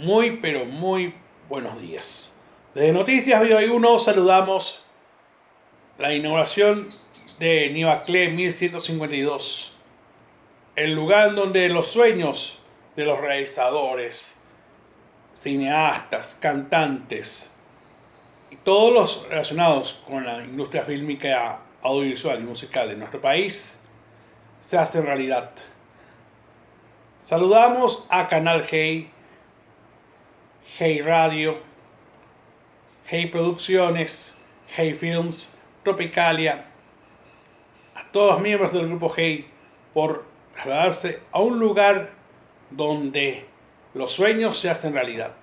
Muy, pero muy buenos días. Desde Noticias Video 1 saludamos la inauguración de Nivacle 1152. El lugar donde los sueños de los realizadores, cineastas, cantantes y todos los relacionados con la industria fílmica, audiovisual y musical de nuestro país se hacen realidad. Saludamos a Canal Hey, Hey Radio, Hey Producciones, Hey Films, Tropicalia, a todos los miembros del grupo Hey por trasladarse a un lugar donde los sueños se hacen realidad.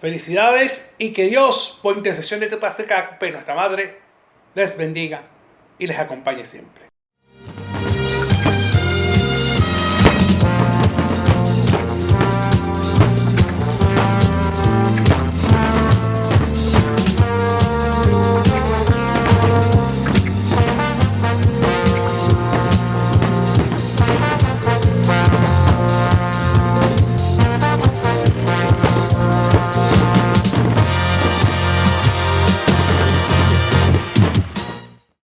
Felicidades y que Dios, por intercesión de Padre, nuestra Madre, les bendiga y les acompañe siempre.